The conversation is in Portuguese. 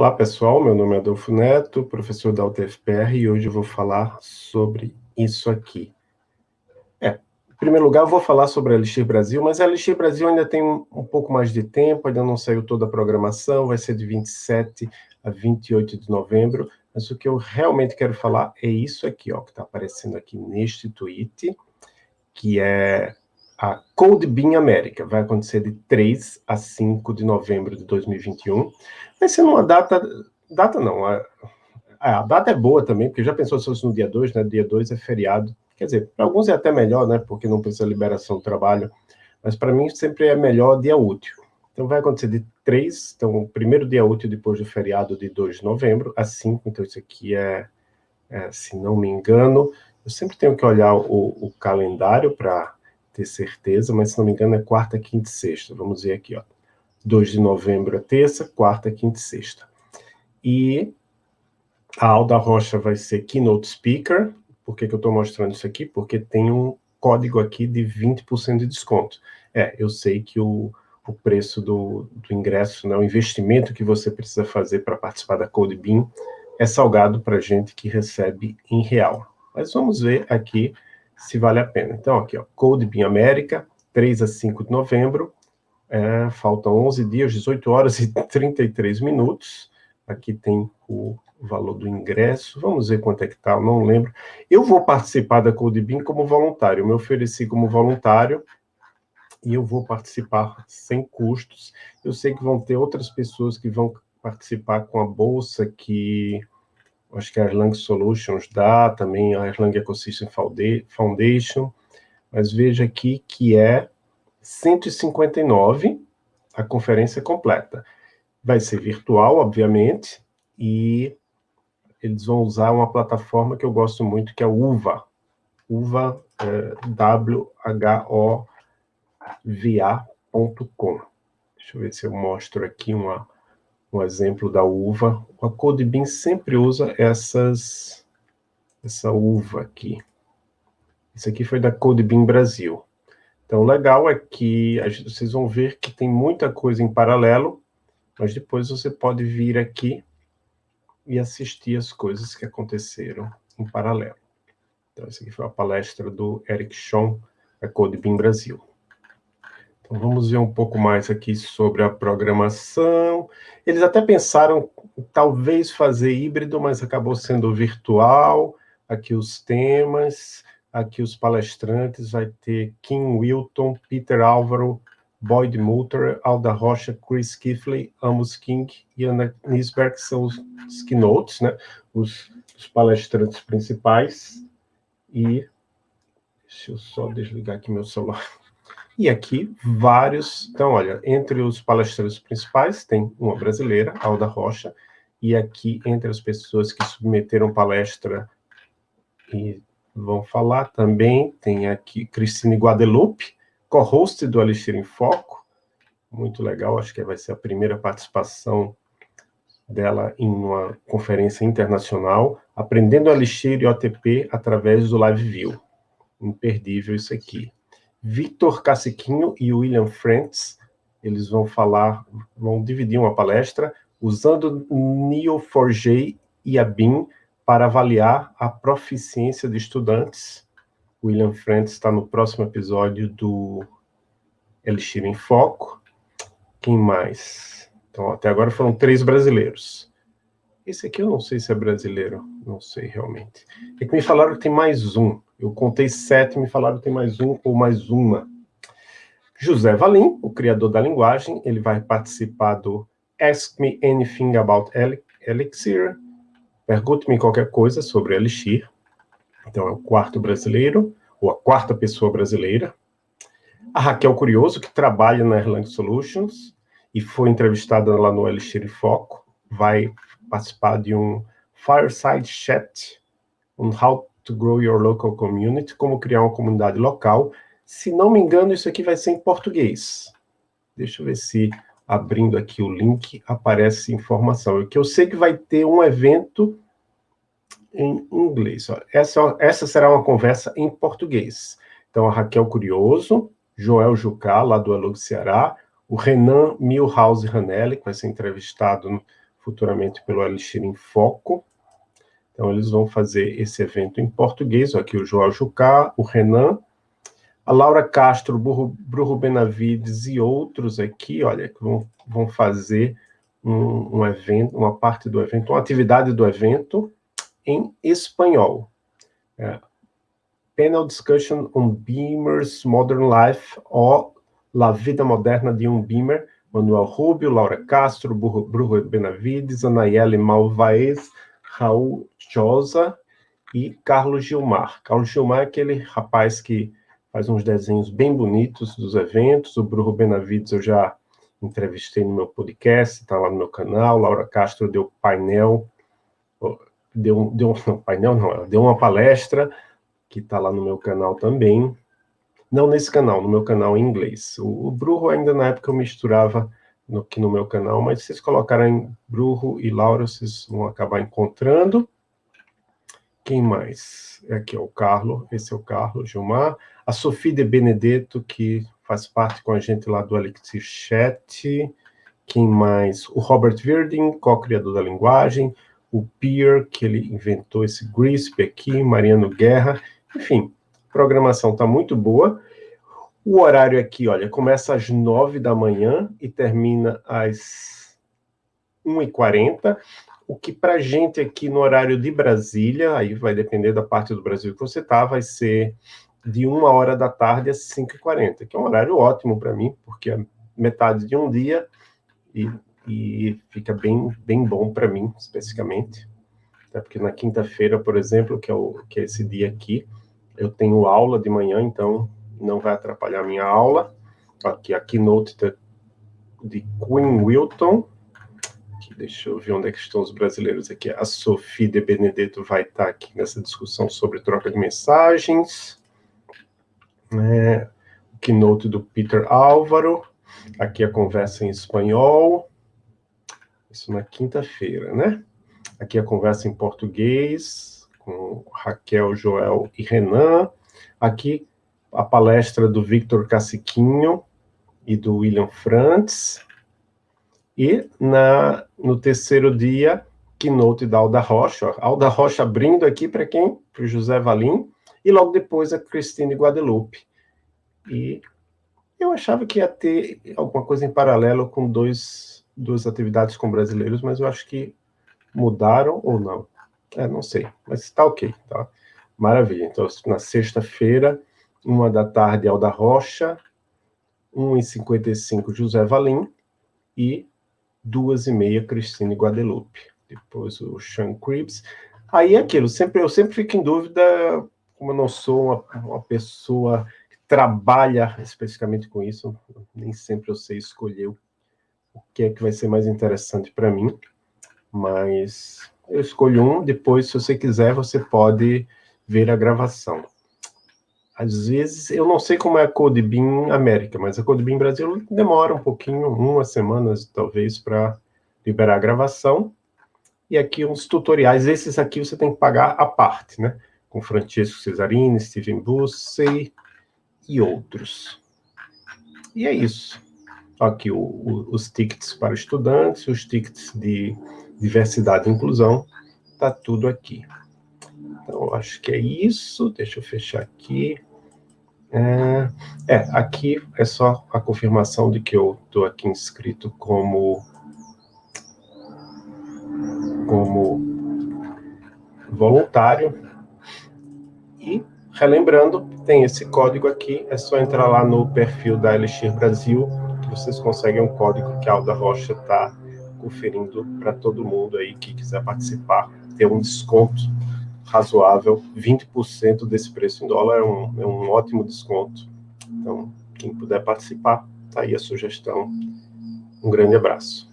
Olá pessoal, meu nome é Adolfo Neto, professor da UTFPR e hoje eu vou falar sobre isso aqui. É, em primeiro lugar eu vou falar sobre a Elixir Brasil, mas a Elixir Brasil ainda tem um, um pouco mais de tempo, ainda não saiu toda a programação, vai ser de 27 a 28 de novembro, mas o que eu realmente quero falar é isso aqui, ó, que está aparecendo aqui neste tweet, que é a Code Bean América. Vai acontecer de 3 a 5 de novembro de 2021. Vai ser numa data... Data não, a, a data é boa também, porque já pensou se fosse no dia 2, né? Dia 2 é feriado. Quer dizer, para alguns é até melhor, né? Porque não precisa liberação do trabalho. Mas para mim sempre é melhor dia útil. Então vai acontecer de 3, então o primeiro dia útil depois do feriado de 2 de novembro, a 5, então isso aqui é, é se não me engano, eu sempre tenho que olhar o, o calendário para ter certeza, mas se não me engano é quarta, quinta e sexta. Vamos ver aqui, ó. 2 de novembro é terça, quarta, quinta e sexta. E a Alda Rocha vai ser Keynote Speaker. Por que, que eu estou mostrando isso aqui? Porque tem um código aqui de 20% de desconto. É, eu sei que o, o preço do, do ingresso, né, o investimento que você precisa fazer para participar da CodeBeam é salgado para gente que recebe em real. Mas vamos ver aqui se vale a pena. Então, aqui, ó, Code Bean América, 3 a 5 de novembro, é, faltam 11 dias, 18 horas e 33 minutos. Aqui tem o valor do ingresso, vamos ver quanto é que está, não lembro. Eu vou participar da Code Bean como voluntário, eu me ofereci como voluntário, e eu vou participar sem custos. Eu sei que vão ter outras pessoas que vão participar com a bolsa que acho que a Erlang Solutions dá, também a Erlang Ecosystem Foundation, mas veja aqui que é 159 a conferência completa. Vai ser virtual, obviamente, e eles vão usar uma plataforma que eu gosto muito, que é o UVA. UVA, é, W-H-O-V-A.com. Deixa eu ver se eu mostro aqui uma um exemplo da uva. A Codebin sempre usa essas, essa uva aqui. Isso aqui foi da Codebin Brasil. Então, o legal é que vocês vão ver que tem muita coisa em paralelo, mas depois você pode vir aqui e assistir as coisas que aconteceram em paralelo. Então, essa aqui foi a palestra do Eric Schoen, da Codebin Brasil. Então, vamos ver um pouco mais aqui sobre a programação. Eles até pensaram talvez fazer híbrido, mas acabou sendo virtual. Aqui os temas, aqui os palestrantes, vai ter Kim Wilton, Peter Álvaro, Boyd Mutter, Alda Rocha, Chris Kifley, Amos King e Ana Nisberg, que são os, os keynotes, né? os, os palestrantes principais. E deixa eu só desligar aqui meu celular. E aqui, vários... Então, olha, entre os palestrantes principais, tem uma brasileira, Alda Rocha, e aqui, entre as pessoas que submeteram palestra e vão falar também, tem aqui Cristine Guadeloupe, co-host do Alixir em Foco, muito legal, acho que vai ser a primeira participação dela em uma conferência internacional, aprendendo Alixir e OTP através do Live View. Imperdível isso aqui. Victor Caciquinho e William Frantz, eles vão falar, vão dividir uma palestra usando Neo4j e a BIM para avaliar a proficiência de estudantes. William Frantz está no próximo episódio do Elixir em Foco. Quem mais? Então, até agora foram três brasileiros. Esse aqui eu não sei se é brasileiro, não sei realmente. É que me falaram que tem mais um. Eu contei sete, me falaram que tem mais um ou mais uma. José Valim, o criador da linguagem, ele vai participar do Ask Me Anything About Elixir. Pergunte-me qualquer coisa sobre Elixir. Então, é o quarto brasileiro, ou a quarta pessoa brasileira. A Raquel Curioso, que trabalha na Erlang Solutions e foi entrevistada lá no Elixir Foco, vai participar de um Fireside Chat on How to Grow Your Local Community, como criar uma comunidade local. Se não me engano, isso aqui vai ser em português. Deixa eu ver se, abrindo aqui o link, aparece informação. Que eu sei que vai ter um evento em inglês. Essa, essa será uma conversa em português. Então, a Raquel Curioso, Joel Jucá, lá do Alug Ceará, o Renan Milhouse Ranelli, que vai ser entrevistado futuramente pelo Elixir em Foco. Então, eles vão fazer esse evento em português. Aqui o João Jucá, o Renan, a Laura Castro, Bruno Benavides e outros aqui, olha, que vão, vão fazer um, um evento, uma parte do evento, uma atividade do evento em espanhol. É, panel Discussion on Beamer's Modern Life, ou La Vida Moderna de um Beamer, Manuel Rubio, Laura Castro, Bruno Benavides, Anayeli Malvaez, Raul Josa e Carlos Gilmar. Carlos Gilmar é aquele rapaz que faz uns desenhos bem bonitos dos eventos, o Bruno Benavides eu já entrevistei no meu podcast, está lá no meu canal, Laura Castro deu painel, deu, deu painel não, deu uma palestra que está lá no meu canal também, não nesse canal, no meu canal em inglês. O, o Bruno ainda na época eu misturava no, aqui no meu canal, mas se vocês colocarem Bruno e Laura, vocês vão acabar encontrando. Quem mais? É aqui é o Carlos, esse é o Carlos Gilmar. A Sofia de Benedetto, que faz parte com a gente lá do Elixir Chat. Quem mais? O Robert Virding, co-criador da linguagem. O Pierre, que ele inventou esse GRISP aqui. Mariano Guerra. Enfim, programação está muito boa. O horário aqui, olha, começa às 9 da manhã e termina às 1h40, o que para a gente aqui no horário de Brasília, aí vai depender da parte do Brasil que você está, vai ser de 1 hora da tarde às 5h40, que é um horário ótimo para mim, porque é metade de um dia e, e fica bem, bem bom para mim, especificamente. Até porque na quinta-feira, por exemplo, que é, o, que é esse dia aqui, eu tenho aula de manhã, então não vai atrapalhar minha aula. Aqui a keynote de Queen Wilton. Aqui, deixa eu ver onde é que estão os brasileiros aqui. A Sophie de Benedetto vai estar aqui nessa discussão sobre troca de mensagens né, o keynote do Peter Álvaro, aqui a conversa em espanhol, isso na quinta-feira, né? Aqui a conversa em português, com Raquel, Joel e Renan. Aqui a palestra do Victor Caciquinho e do William Frantz. E na, no terceiro dia, keynote da Alda Rocha. Alda Rocha abrindo aqui para quem? Para o José Valim e logo depois a Cristine Guadalupe. E eu achava que ia ter alguma coisa em paralelo com dois, duas atividades com brasileiros, mas eu acho que mudaram ou não. É, não sei, mas está ok, tá? Maravilha. Então, na sexta-feira, uma da tarde, Alda Rocha, 1h55, José Valim, e duas e meia, Cristine Guadalupe. Depois o Sean Cribs. Aí é aquilo, sempre, eu sempre fico em dúvida como eu não sou uma, uma pessoa que trabalha especificamente com isso, nem sempre eu sei escolher o que é que vai ser mais interessante para mim, mas eu escolho um, depois, se você quiser, você pode ver a gravação. Às vezes, eu não sei como é a CodeBeam América, mas a CodeBeam Brasil demora um pouquinho, uma semana, talvez, para liberar a gravação. E aqui uns tutoriais, esses aqui você tem que pagar a parte, né? com Francesco Cesarini, Steven Bussey e outros. E é isso. Aqui o, o, os tickets para estudantes, os tickets de diversidade e inclusão, está tudo aqui. Então, acho que é isso. Deixa eu fechar aqui. É, é, aqui é só a confirmação de que eu estou aqui inscrito como como voluntário e, relembrando, tem esse código aqui, é só entrar lá no perfil da Elixir Brasil, que vocês conseguem um código que a Alda Rocha está conferindo para todo mundo aí que quiser participar, ter um desconto razoável, 20% desse preço em dólar é um, é um ótimo desconto. Então, quem puder participar, tá aí a sugestão. Um grande abraço.